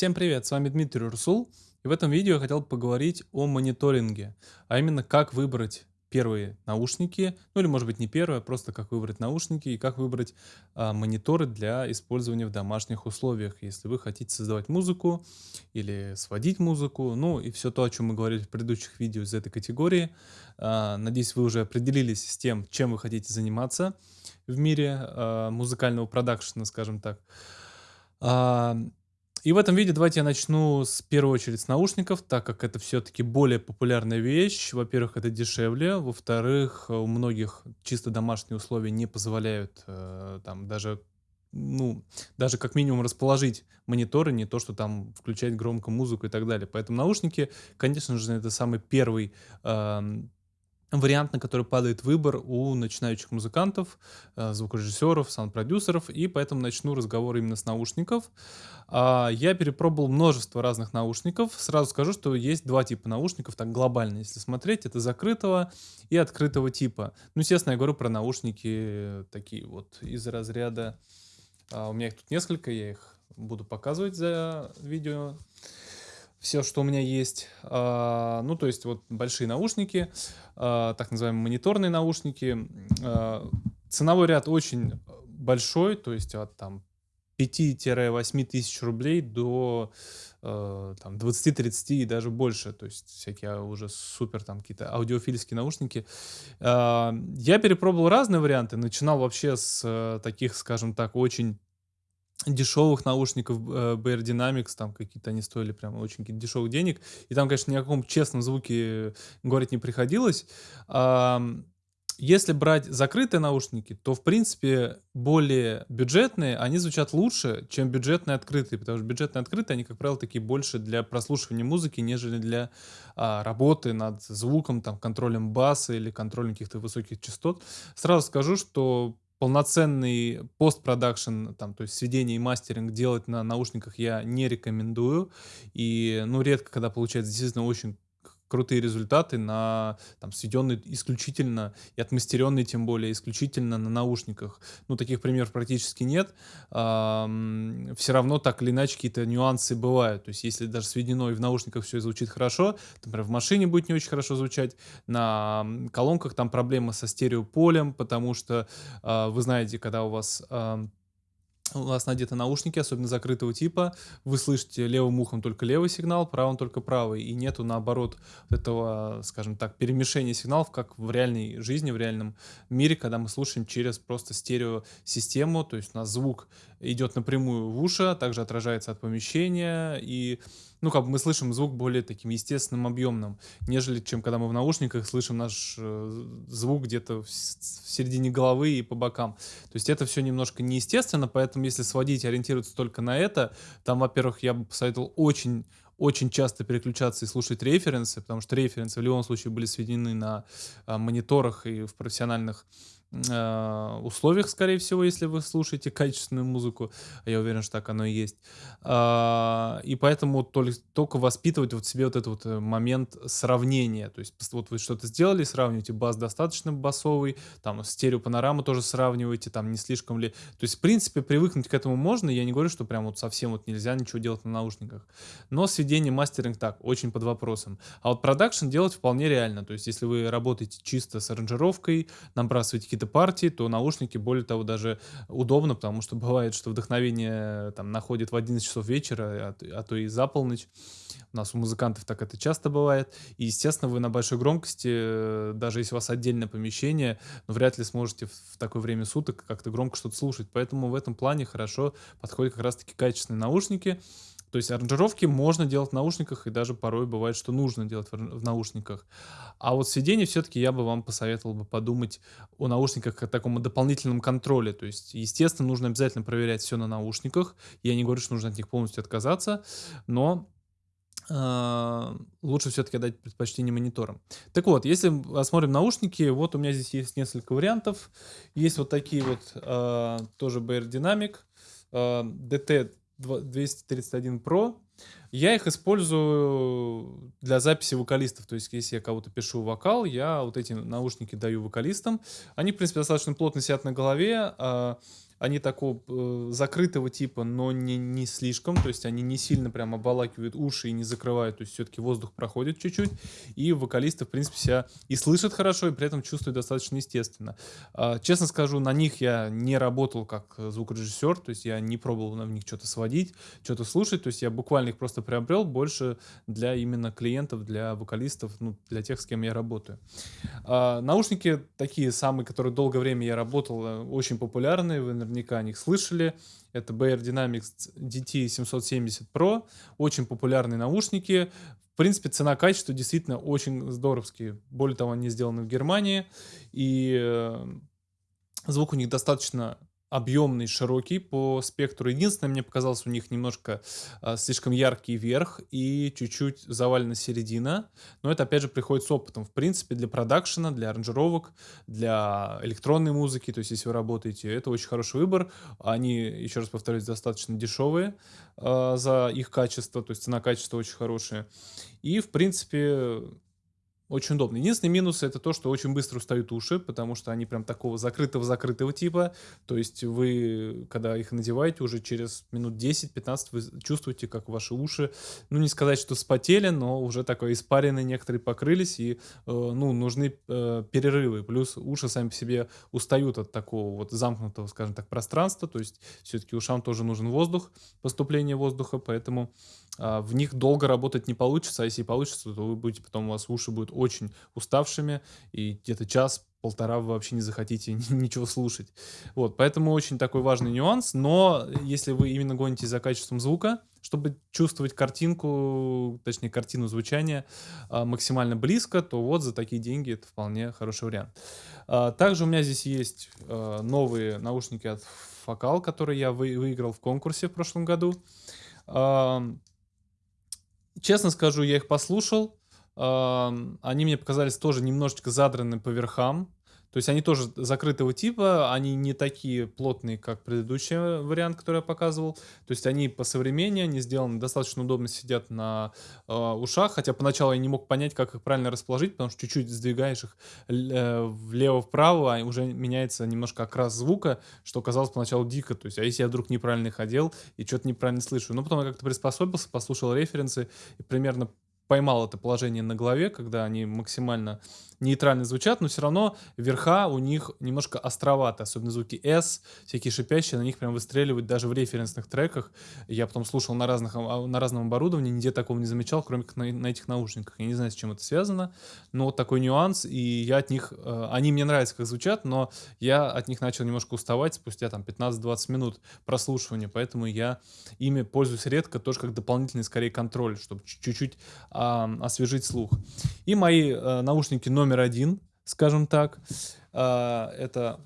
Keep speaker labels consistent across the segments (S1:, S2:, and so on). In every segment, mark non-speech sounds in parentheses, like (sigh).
S1: Всем привет, с вами Дмитрий Урсул, и в этом видео я хотел поговорить о мониторинге, а именно как выбрать первые наушники, ну или может быть не первые, а просто как выбрать наушники и как выбрать а, мониторы для использования в домашних условиях, если вы хотите создавать музыку или сводить музыку, ну и все то, о чем мы говорили в предыдущих видео из этой категории. А, надеюсь, вы уже определились с тем, чем вы хотите заниматься в мире а, музыкального продакшена, скажем так. И в этом видео давайте я начну с первой очередь с наушников, так как это все-таки более популярная вещь. Во-первых, это дешевле. Во-вторых, у многих чисто домашние условия не позволяют э, там даже ну, даже как минимум расположить мониторы, не то, что там включать громко музыку и так далее. Поэтому наушники, конечно же, это самый первый э, вариант, на который падает выбор у начинающих музыкантов, э, звукорежиссеров, саунд-продюсеров, и поэтому начну разговор именно с наушников. А, я перепробовал множество разных наушников. Сразу скажу, что есть два типа наушников, так глобально, если смотреть. Это закрытого и открытого типа. Ну, естественно, я говорю про наушники такие вот из разряда... А, у меня их тут несколько, я их буду показывать за видео все, что у меня есть. А, ну, то есть вот большие наушники, а, так называемые мониторные наушники. А, ценовой ряд очень большой, то есть от там 5-8 тысяч рублей до там 20-30 и даже больше, то есть всякие уже супер там какие-то аудиофильские наушники. Я перепробовал разные варианты, начинал вообще с э, таких, скажем так, очень дешевых наушников э, Bear Dynamics, там какие-то они стоили прям очень дешевых денег, и там, конечно, ни о каком честном звуке говорить не приходилось. Если брать закрытые наушники, то, в принципе, более бюджетные, они звучат лучше, чем бюджетные открытые, потому что бюджетные открытые, они, как правило, такие больше для прослушивания музыки, нежели для а, работы над звуком, там, контролем баса или контролем каких-то высоких частот. Сразу скажу, что полноценный постпродакшн, там, то есть сведение и мастеринг делать на наушниках я не рекомендую. И, ну, редко, когда получается действительно очень крутые результаты на там сведенные исключительно и отмастеренные тем более исключительно на наушниках. Ну, таких примеров практически нет. все равно так или иначе какие-то нюансы бывают. То есть, если даже сведено и в наушниках все звучит хорошо, например, в машине будет не очень хорошо звучать, на колонках там проблема со стереополем, потому что э, вы знаете, когда у вас у вас надеты наушники, особенно закрытого типа, вы слышите левым ухом только левый сигнал, правым только правый, и нету наоборот этого, скажем так, перемешения сигналов, как в реальной жизни, в реальном мире, когда мы слушаем через просто стереосистему, то есть у нас звук идет напрямую в уши, а также отражается от помещения, и ну, как бы мы слышим звук более таким естественным, объемным, нежели чем когда мы в наушниках слышим наш э, звук где-то в, в середине головы и по бокам. То есть это все немножко неестественно, поэтому если сводить, ориентироваться только на это, там, во-первых, я бы посоветовал очень очень часто переключаться и слушать референсы, потому что референсы в любом случае были сведены на а, мониторах и в профессиональных условиях, скорее всего, если вы слушаете качественную музыку. Я уверен, что так оно и есть. Э, и поэтому только, воспитывать вот себе вот этот вот э, момент сравнения. То есть вот вы что-то сделали, сравниваете бас достаточно басовый, там стереопанораму тоже сравниваете, там не слишком ли... То есть, в принципе, привыкнуть к этому можно. Я не говорю, что прям вот совсем вот нельзя ничего делать на наушниках. Но сведение, мастеринг так, очень под вопросом. А вот продакшн делать вполне реально. То есть, если вы работаете чисто с аранжировкой, набрасываете какие-то партии, то наушники, более того, даже удобно, потому что (laughs) бывает, что вдохновение там находит в 11 часов вечера, а, а то и за полночь. У нас у музыкантов так это часто бывает. И, естественно, вы на большой громкости, э, даже если у вас отдельное помещение, но вряд ли сможете в такое время суток как-то громко что-то слушать. Поэтому в этом плане хорошо подходят как раз-таки качественные наушники. То есть аранжировки можно делать в наушниках, и даже порой бывает, что нужно делать в наушниках. А вот сведение все-таки я бы вам посоветовал бы подумать о наушниках как о таком дополнительном контроле. То есть, естественно, нужно обязательно проверять все на наушниках. Я не говорю, что нужно от них полностью отказаться, но Uh, лучше все-таки дать предпочтение мониторам. Так вот, если осмотрим наушники, вот у меня здесь есть несколько вариантов. Есть вот такие вот, uh, тоже Bear Dynamic, DT 231 Pro. Я их использую для записи вокалистов. То есть, если я кого-то пишу вокал, я вот эти наушники даю вокалистам. Они, в принципе, достаточно плотно сидят на голове. Они такого э, закрытого типа, но не, не слишком. То есть они не сильно прям обволакивают уши и не закрывают. То есть все-таки воздух проходит чуть-чуть. И вокалисты, в принципе, себя и слышат хорошо, и при этом чувствуют достаточно естественно. А, честно скажу, на них я не работал как звукорежиссер. То есть я не пробовал на них что-то сводить, что-то слушать. То есть я буквально их просто приобрел больше для именно клиентов, для вокалистов, ну, для тех, с кем я работаю. А, наушники такие самые, которые долгое время я работал, э, очень популярные, вы наверняка о них слышали. Это Bear Dynamics DT770 Pro, очень популярные наушники. В принципе, цена-качество действительно очень здоровские. Более того, они сделаны в Германии, и э, звук у них достаточно объемный, широкий по спектру. Единственное, мне показалось, у них немножко а, слишком яркий верх и чуть-чуть завалена середина. Но это, опять же, приходит с опытом. В принципе, для продакшена, для аранжировок, для электронной музыки, то есть если вы работаете, это очень хороший выбор. Они, еще раз повторюсь, достаточно дешевые а, за их качество, то есть цена-качество очень хорошая. И, в принципе, очень удобно. Единственный минус это то, что очень быстро устают уши, потому что они прям такого закрытого-закрытого типа. То есть вы, когда их надеваете, уже через минут 10-15 вы чувствуете, как ваши уши, ну не сказать, что спотели, но уже такой испаренные некоторые покрылись, и э, ну, нужны э, перерывы. Плюс уши сами по себе устают от такого вот замкнутого, скажем так, пространства. То есть все-таки ушам тоже нужен воздух, поступление воздуха, поэтому а, в них долго работать не получится, а если получится, то вы будете потом, у вас уши будут очень уставшими, и где-то час, полтора вы вообще не захотите (laughs) ничего слушать. Вот, поэтому очень такой важный нюанс, но если вы именно гонитесь за качеством звука, чтобы чувствовать картинку, точнее картину звучания а, максимально близко, то вот за такие деньги это вполне хороший вариант. А, также у меня здесь есть новые наушники от Focal, которые я выиграл в конкурсе в прошлом году. Честно скажу, я их послушал. Они мне показались тоже немножечко задраны по верхам. То есть они тоже закрытого типа, они не такие плотные, как предыдущий вариант, который я показывал. То есть они по современнее, они сделаны достаточно удобно, сидят на э, ушах. Хотя поначалу я не мог понять, как их правильно расположить, потому что чуть-чуть сдвигаешь их э, влево-вправо, а уже меняется немножко окрас звука, что казалось поначалу дико. То есть, а если я вдруг неправильно их одел и что-то неправильно слышу? Ну, потом я как-то приспособился, послушал референсы и примерно поймал это положение на голове, когда они максимально нейтрально звучат, но все равно верха у них немножко островаты, особенно звуки S, всякие шипящие, на них прям выстреливают даже в референсных треках. Я потом слушал на, разных, а, на разном оборудовании, нигде такого не замечал, кроме как на, на этих наушниках. Я не знаю, с чем это связано, но такой нюанс, и я от них, э, они мне нравятся, как звучат, но я от них начал немножко уставать спустя там 15-20 минут прослушивания, поэтому я ими пользуюсь редко, тоже как дополнительный скорее контроль, чтобы чуть-чуть а, освежить слух. И мои а, наушники номер номер один, скажем так. А, это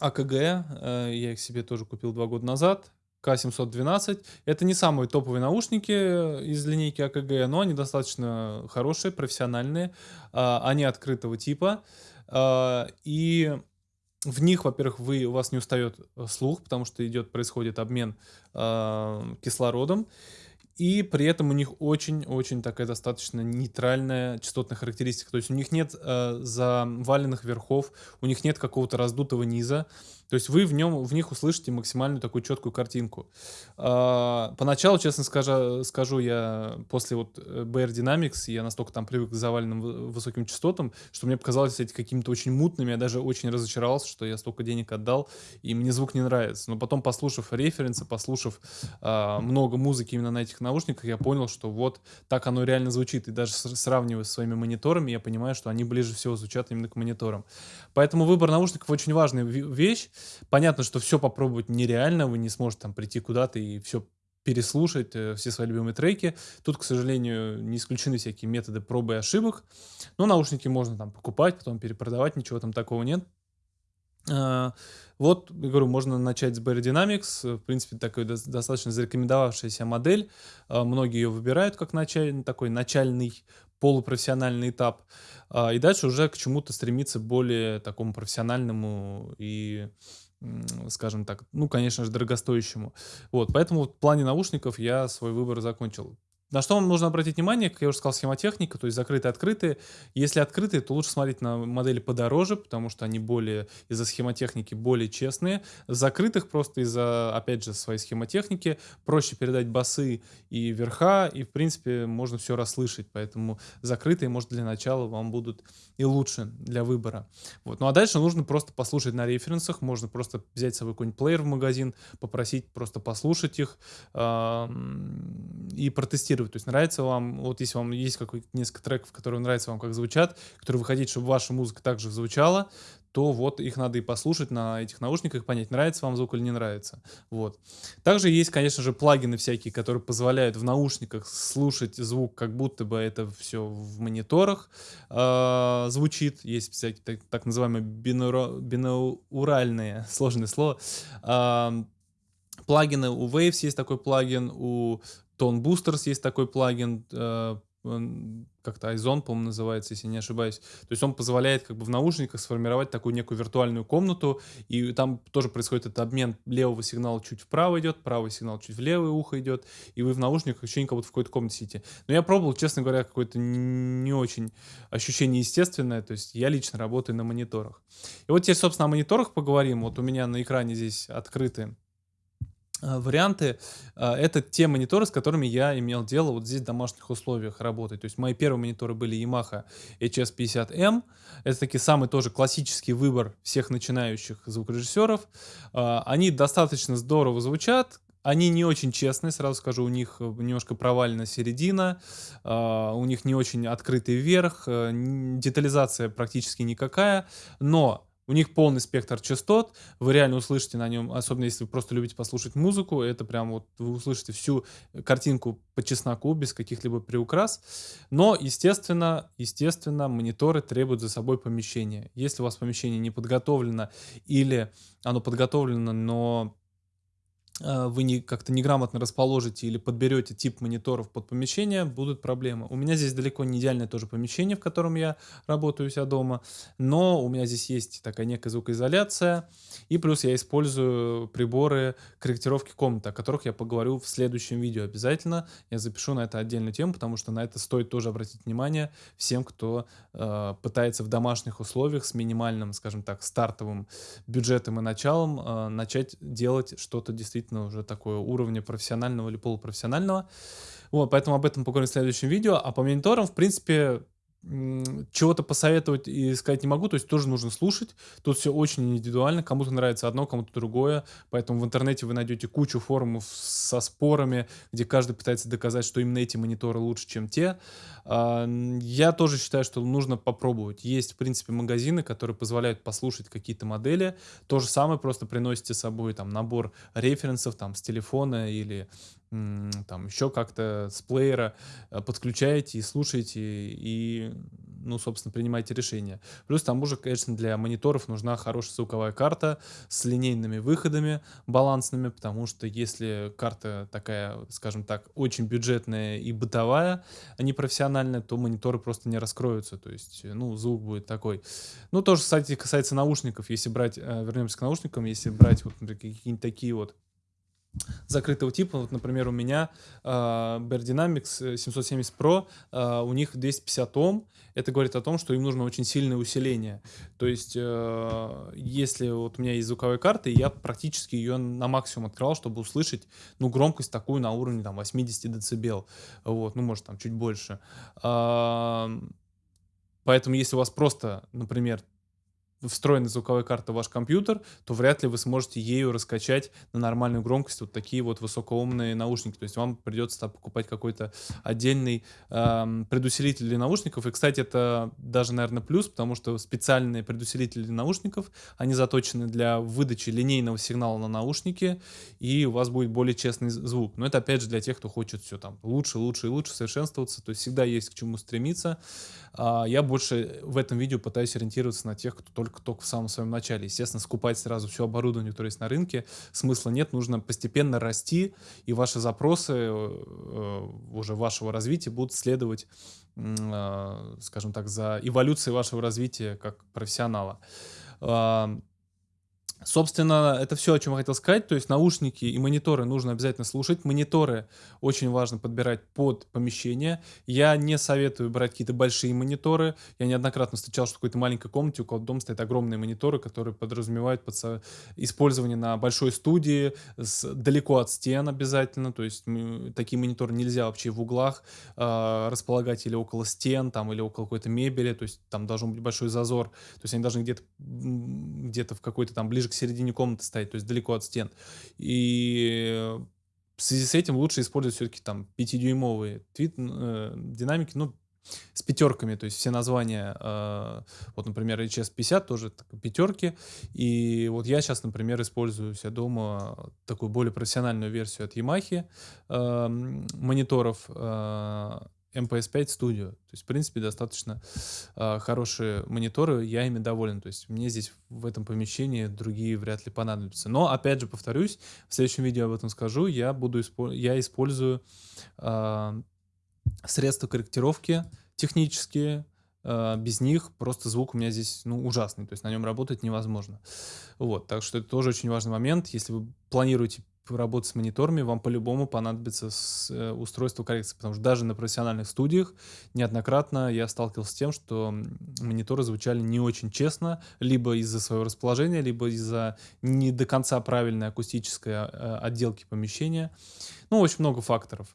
S1: АКГ, э, я их себе тоже купил два года назад. К712. Это не самые топовые наушники из линейки АКГ, но они достаточно хорошие, профессиональные. А, они открытого типа. А, и в них, во-первых, вы, у вас не устает слух, потому что идет, происходит обмен кислородом и при этом у них очень-очень такая достаточно нейтральная частотная характеристика. То есть у них нет э, заваленных верхов, у них нет какого-то раздутого низа. То есть вы в, нем, в них услышите максимальную такую четкую картинку. А, поначалу, честно скажу, скажу, я после вот э, BR Dynamics, я настолько там привык к заваленным высоким частотам, что мне показалось эти какими-то очень мутными, я даже очень разочаровался, что я столько денег отдал, и мне звук не нравится. Но потом, послушав референсы, послушав а, много музыки именно на этих наушниках, я понял, что вот так оно реально звучит. И даже сравнивая с своими мониторами, я понимаю, что они ближе всего звучат именно к мониторам. Поэтому выбор наушников очень важная вещь. Понятно, что все попробовать нереально, вы не сможете там прийти куда-то и все переслушать э, все свои любимые треки. Тут, к сожалению, не исключены всякие методы пробы и ошибок. Но наушники можно там покупать, потом перепродавать, ничего там такого нет. А, вот, я говорю, можно начать с Barry Dynamics. В принципе, такой достаточно зарекомендовавшаяся модель. А, многие ее выбирают как началь, такой начальный полупрофессиональный этап. А, и дальше уже к чему-то стремиться более такому профессиональному и скажем так, ну, конечно же, дорогостоящему. Вот, поэтому в плане наушников я свой выбор закончил. На что вам нужно обратить внимание, как я уже сказал, схемотехника, то есть закрытые, открытые. Если открытые, то лучше смотреть на модели подороже, потому что они более, из-за схемотехники, более честные. Закрытых просто из-за, опять же, своей схемотехники проще передать басы и верха, и, в принципе, можно все расслышать. Поэтому закрытые, может, для начала вам будут и лучше для выбора. Вот. Ну а дальше нужно просто послушать на референсах, можно просто взять с собой какой-нибудь плеер в магазин, попросить просто послушать их и протестировать тестировать. То есть нравится вам, вот если вам есть какой несколько треков, которые нравятся вам, как звучат, которые вы хотите, чтобы ваша музыка также звучала, то вот их надо и послушать на этих наушниках, понять, нравится вам звук или не нравится. Вот. Также есть, конечно же, плагины всякие, которые позволяют в наушниках слушать звук, как будто бы это все в мониторах э, звучит. Есть всякие так, так называемые бинура, бинауральные, (laughs) сложное слово, э, плагины. У Waves есть такой плагин, у Tone Boosters есть такой плагин, э, как-то Ozone, по-моему, называется, если не ошибаюсь. То есть он позволяет как бы в наушниках сформировать такую некую виртуальную комнату, и там тоже происходит этот обмен левого сигнала чуть вправо идет, правый сигнал чуть в левое ухо идет, и вы в наушниках ощущение, как будто в какой-то комнате сидите. Но я пробовал, честно говоря, какое-то не очень ощущение естественное, то есть я лично работаю на мониторах. И вот теперь, собственно, о мониторах поговорим. Вот у меня на экране здесь открыты варианты. Э, это те мониторы, с которыми я имел дело вот здесь в домашних условиях работать. То есть мои первые мониторы были Yamaha HS50M. Это таки самый тоже классический выбор всех начинающих звукорежиссеров. Э, они достаточно здорово звучат, они не очень честные, сразу скажу, у них немножко провальна середина, у них не очень открытый верх, детализация практически никакая, но у них полный спектр частот, вы реально услышите на нем, особенно если вы просто любите послушать музыку, это прям вот вы услышите всю картинку по чесноку, без каких-либо приукрас. Но, естественно, естественно, мониторы требуют за собой помещение. Если у вас помещение не подготовлено или оно подготовлено, но вы не, как-то неграмотно расположите или подберете тип мониторов под помещение, будут проблемы. У меня здесь далеко не идеальное тоже помещение, в котором я работаю у себя дома, но у меня здесь есть такая некая звукоизоляция, и плюс я использую приборы корректировки комнаты, о которых я поговорю в следующем видео обязательно. Я запишу на это отдельную тему, потому что на это стоит тоже обратить внимание всем, кто э, пытается в домашних условиях с минимальным, скажем так, стартовым бюджетом и началом э, начать делать что-то действительно действительно уже такое уровня профессионального или полупрофессионального. Вот, поэтому об этом поговорим в следующем видео. А по мониторам, в принципе, чего-то посоветовать и сказать не могу, то есть тоже нужно слушать. Тут все очень индивидуально, кому-то нравится одно, кому-то другое, поэтому в интернете вы найдете кучу форумов со спорами, где каждый пытается доказать, что именно эти мониторы лучше, чем те. А, я тоже считаю, что нужно попробовать. Есть, в принципе, магазины, которые позволяют послушать какие-то модели. То же самое, просто приносите с собой там набор референсов там с телефона или там еще как-то с плеера э, подключаете и слушаете, и, ну, собственно, принимаете решение. Плюс там уже, конечно, для мониторов нужна хорошая звуковая карта с линейными выходами балансными, потому что если карта такая, скажем так, очень бюджетная и бытовая, а не профессиональная, то мониторы просто не раскроются, то есть, ну, звук будет такой. Ну, тоже, кстати, касается наушников, если брать, э, вернемся к наушникам, если брать вот какие-нибудь такие вот закрытого типа. Вот, например, у меня э, Bear Dynamics 770 Pro, э, у них 250 Ом. Это говорит о том, что им нужно очень сильное усиление. То есть, э, если вот у меня есть звуковая карта, я практически ее на максимум открывал, чтобы услышать, ну, громкость такую на уровне там 80 дБ. Вот, ну, может, там чуть больше. Э, Поэтому, если у вас просто, например, встроенной звуковой карты в ваш компьютер, то вряд ли вы сможете ею раскачать на нормальную громкость вот такие вот высокоумные наушники. То есть вам придется покупать какой-то отдельный эм, предусилитель для наушников. И, кстати, это даже, наверное, плюс, потому что специальные предусилители для наушников, они заточены для выдачи линейного сигнала на наушники, и у вас будет более честный звук. Но это, опять же, для тех, кто хочет все там лучше, лучше и лучше совершенствоваться. То есть всегда есть к чему стремиться. А я больше в этом видео пытаюсь ориентироваться на тех, кто только только в самом своем начале. Естественно, скупать сразу все оборудование, которое есть на рынке, смысла нет. Нужно постепенно расти, и ваши запросы э, уже вашего развития будут следовать, э, скажем так, за эволюцией вашего развития как профессионала. Собственно, это всё, о чём я хотел сказать. То есть наушники и мониторы нужно обязательно слушать. Мониторы очень важно подбирать под помещение. Я не советую брать какие-то большие мониторы. Я неоднократно встречал, что в какой-то маленькой комнате у кого-то дома стоят огромные мониторы, которые подразумевают под использование на большой студии, с далеко от стен обязательно. То есть, такие мониторы нельзя вообще в углах, а, располагать или около стен там, или около какой-то мебели. То есть там должен быть большой зазор. То есть они должны где-то, м, где-то в какой-то там ближе к середине комнаты стоять, то есть далеко от стен. И в связи с этим лучше использовать всё-таки там 5-дюймовые твит э, динамики, ну, с пятёрками. То есть все названия, а, вот, например, HS-50 тоже так пятёрки. И вот я щас, например, использую ся дома такую более профессиональную версию от "Ямахи", ам, мониторов, а, MPS-5 Studio. То есть, в принципе, достаточно, а, хорошие мониторы, я ими доволен. То есть мне здесь, в этом помещении, другие вряд ли понадобятся. Но опять же повторюсь, в следующем видео об этом скажу, я буду испо я использую, а, средства корректировки технические. А, без них просто звук у меня здесь, ну, ужасный, то есть на нём работать невозможно. Вот, так что это тоже очень важный момент. Если вы планируете поработать с мониторами, вам по-любому понадобится э, устройство коррекции. Потому что даже на профессиональных студиях неоднократно я сталкивался с тем, что, мониторы звучали не очень честно, либо из-за своего расположения, либо из-за не до конца правильной акустической, а, отделки помещения. Ну, очень много факторов.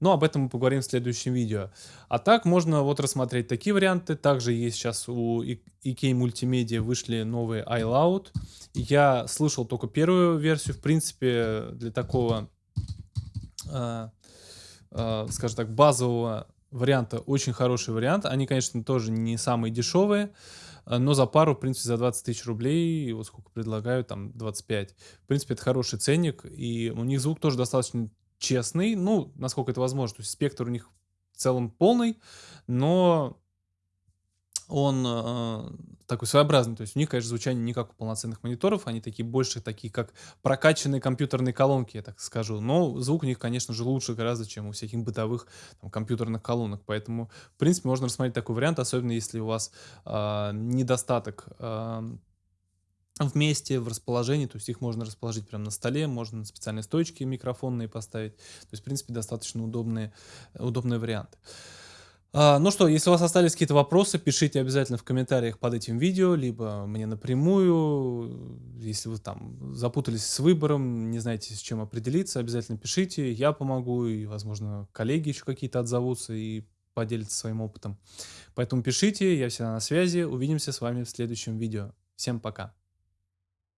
S1: Но об этом мы поговорим в следующем видео. А так можно вот рассмотреть такие варианты. Также есть щас у EK Multimedia вышли новые iLoud. Я слышал тока первую версию. В принципе, для такого, а, а, скажем так, базового варианта очень хороший вариант. Они, конечно, тоже не самые дешевые, но за пару, в принципе, за 20 тысяч рублей, вот сколько предлагают, там 25. В принципе, это хороший ценник, и у них звук тоже достаточно честный, ну, насколько это возможно. То есть спектр у них в целом полный, но он, а, такой своеобразный. То есть у них, конечно, звучание не как у полноценных мониторов, они такие больше такие, как прокачанные компьютерные колонки, я так скажу. Но звук у них, конечно же, лучше гораздо, чем у всяких бытовых там компьютерных колонок. Поэтому, в принципе, можно рассмотреть такой вариант, особенно если у вас, а, недостаток, ам, вместе в расположении. То есть их можно расположить прям на столе, можно на специальные стойчики микрофонные поставить. То есть, в принципе, достаточно удобные удобный вариант. А, ну что, если у вас остались какие-то вопросы, пишите обязательно в комментариях под этим видео, либо мне напрямую. Если вы там запутались с выбором, не знаете, с чем определиться, обязательно пишите, я помогу, и, возможно, коллеги еще какие-то отзовутся и поделятся своим опытом. Поэтому пишите, я всегда на связи. Увидимся с вами в следующем видео. Всем пока!